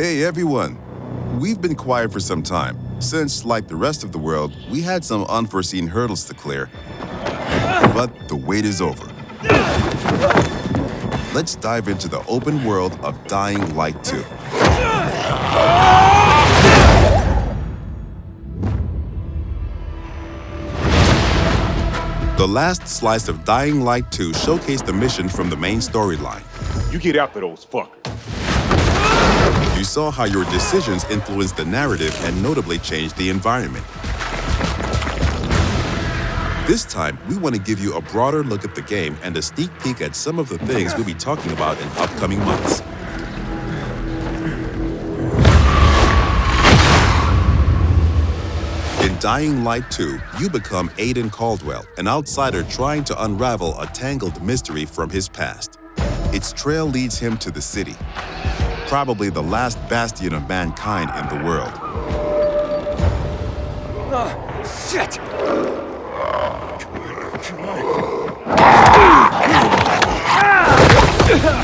Hey, everyone. We've been quiet for some time, since, like the rest of the world, we had some unforeseen hurdles to clear. But the wait is over. Let's dive into the open world of Dying Light 2. The last slice of Dying Light 2 showcased the mission from the main storyline. You get after those fuckers. You saw how your decisions influenced the narrative and notably changed the environment. This time, we want to give you a broader look at the game and a sneak peek at some of the things we'll be talking about in upcoming months. In Dying Light 2, you become Aiden Caldwell, an outsider trying to unravel a tangled mystery from his past. Its trail leads him to the city, probably the last bastion of mankind in the world. Ah, shit!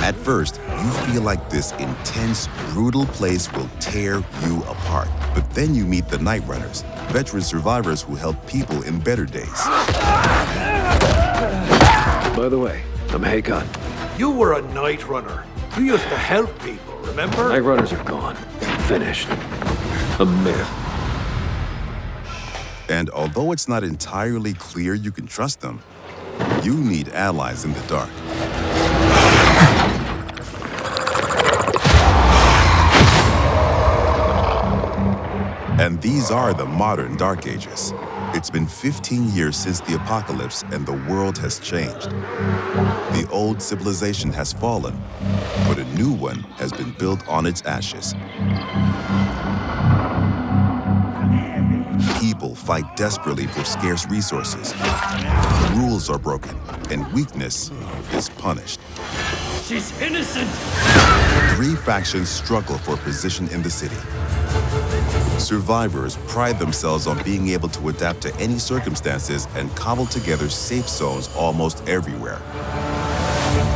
At first, you feel like this intense, brutal place will tear you apart. But then you meet the Night Runners, veteran survivors who help people in better days. By the way, I'm Hakon. You were a night runner. You used to help people, remember? Night runners are gone. Finished. A myth. And although it's not entirely clear you can trust them, you need allies in the dark. And these are the modern Dark Ages. It's been 15 years since the apocalypse and the world has changed. The old civilization has fallen, but a new one has been built on its ashes. People fight desperately for scarce resources. Rules are broken, and weakness is punished. She's innocent! Three factions struggle for position in the city. Survivors pride themselves on being able to adapt to any circumstances and cobble together safe zones almost everywhere.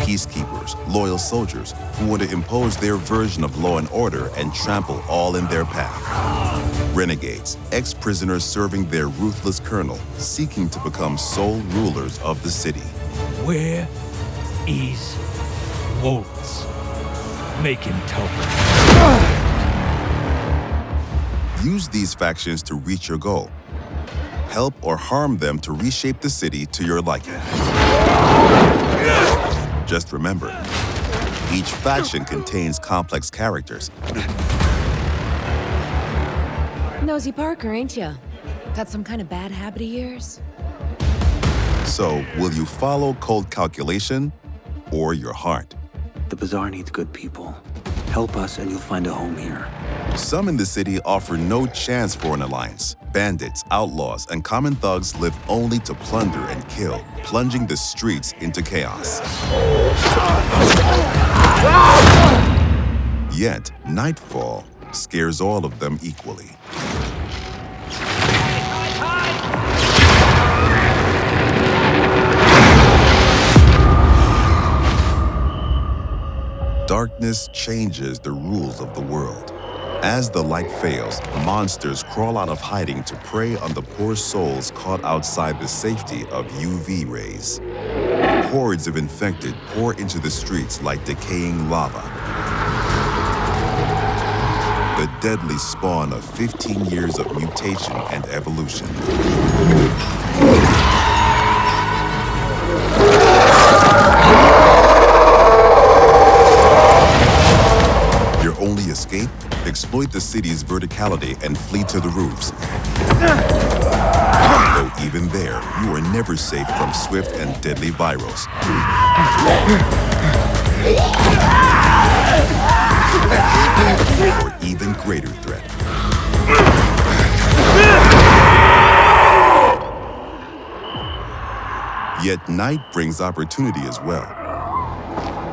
Peacekeepers, loyal soldiers who want to impose their version of law and order and trample all in their path. Renegades, ex-prisoners serving their ruthless colonel, seeking to become sole rulers of the city. Where is Waltz? Make him me. Use these factions to reach your goal. Help or harm them to reshape the city to your liking. Just remember, each faction contains complex characters. Nosy Parker, ain't ya? Got some kind of bad habit of yours? So, will you follow cold calculation or your heart? The Bazaar needs good people. Help us and you'll find a home here. Some in the city offer no chance for an alliance. Bandits, outlaws, and common thugs live only to plunder and kill, plunging the streets into chaos. Yet, nightfall scares all of them equally. Darkness changes the rules of the world. As the light fails, monsters crawl out of hiding to prey on the poor souls caught outside the safety of UV rays. Hordes of infected pour into the streets like decaying lava. The deadly spawn of 15 years of mutation and evolution. Exploit the city's verticality and flee to the roofs. Though even there, you are never safe from swift and deadly virals. Or even greater threat. Yet night brings opportunity as well.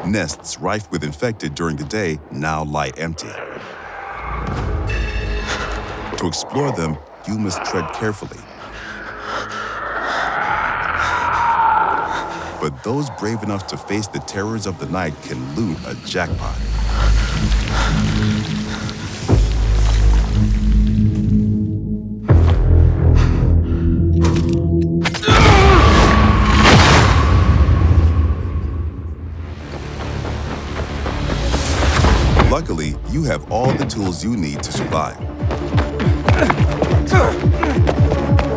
Nests rife with infected during the day now lie empty. To explore them, you must tread carefully. But those brave enough to face the terrors of the night can loot a jackpot. Luckily, you have all the tools you need to survive.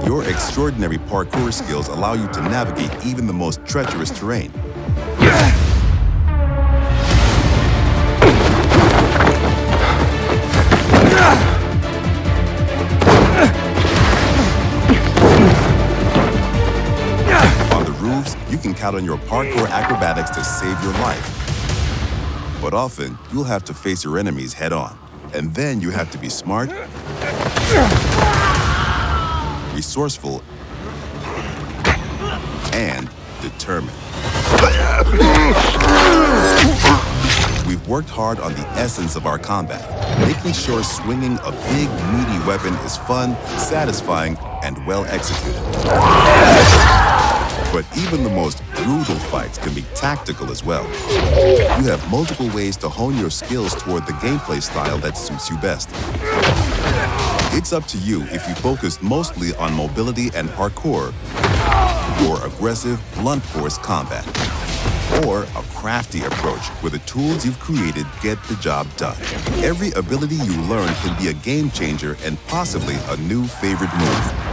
Your extraordinary parkour skills allow you to navigate even the most treacherous terrain. On the roofs, you can count on your parkour acrobatics to save your life. But often, you'll have to face your enemies head on. And then you have to be smart, resourceful, and determined. We've worked hard on the essence of our combat, making sure swinging a big, meaty weapon is fun, satisfying, and well executed. Even the most brutal fights can be tactical as well. You have multiple ways to hone your skills toward the gameplay style that suits you best. It's up to you if you focus mostly on mobility and parkour, or aggressive, blunt force combat, or a crafty approach where the tools you've created get the job done. Every ability you learn can be a game changer and possibly a new favorite move.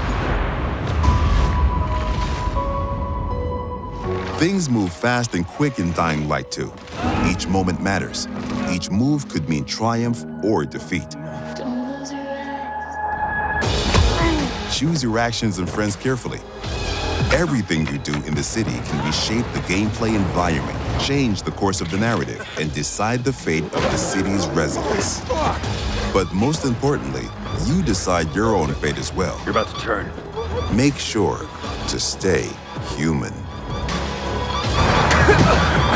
Things move fast and quick in Dying Light 2. Each moment matters. Each move could mean triumph or defeat. Choose your actions and friends carefully. Everything you do in the city can reshape the gameplay environment, change the course of the narrative, and decide the fate of the city's residents. But most importantly, you decide your own fate as well. You're about to turn. Make sure to stay human. Ha ha ha!